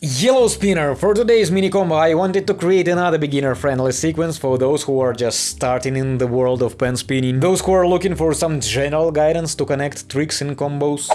Yellow Spinner! For today's mini combo I wanted to create another beginner-friendly sequence for those who are just starting in the world of pen spinning, those who are looking for some general guidance to connect tricks and combos.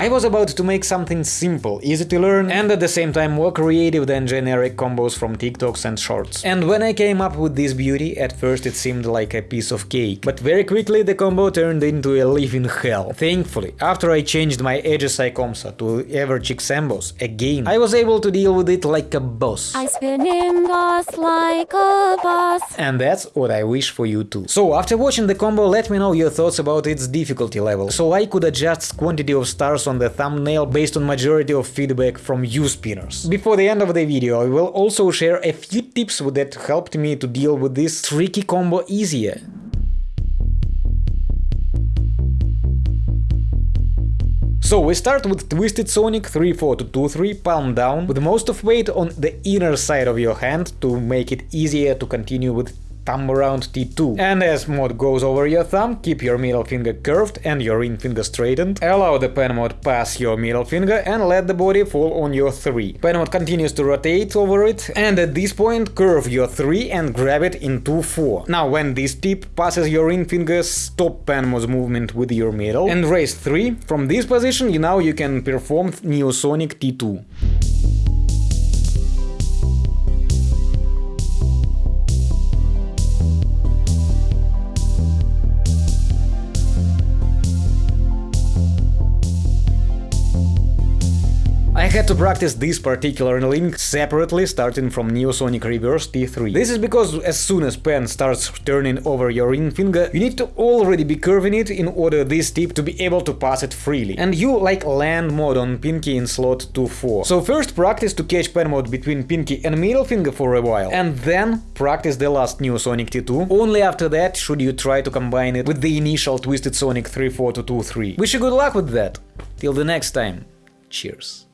I was about to make something simple, easy to learn, and at the same time more creative than generic combos from TikToks and Shorts. And when I came up with this beauty, at first it seemed like a piece of cake, but very quickly the combo turned into a living hell. Thankfully, after I changed my HSI Comssa to Everchick Sambos again, I was able to deal with it like a boss. I spin in boss like a boss. And that's what I wish for you too. So after watching the combo, let me know your thoughts about its difficulty level, so I could adjust quantity of stars on the thumbnail based on majority of feedback from you spinners. Before the end of the video I will also share a few tips that helped me to deal with this tricky combo easier. So we start with Twisted Sonic 3-4-2-3 palm down with most of weight on the inner side of your hand to make it easier to continue with thumb around T2. And as mod goes over your thumb, keep your middle finger curved and your ring finger straightened, allow the pen mod pass your middle finger and let the body fall on your 3. Pen mod continues to rotate over it, and at this point curve your 3 and grab it into 4. Now when this tip passes your ring finger, stop pen mod's movement with your middle and raise 3. From this position you now you can perform Neosonic T2. Had to practice this particular link separately, starting from Neosonic Reverse T3. This is because as soon as pen starts turning over your ring finger, you need to already be curving it in order this tip to be able to pass it freely. And you like land mod on pinky in slot 2-4. So first practice to catch pen mod between pinky and middle finger for a while, and then practice the last Neosonic T2. Only after that should you try to combine it with the initial Twisted Sonic 3-4 to 2-3. Wish you good luck with that! Till the next time, cheers!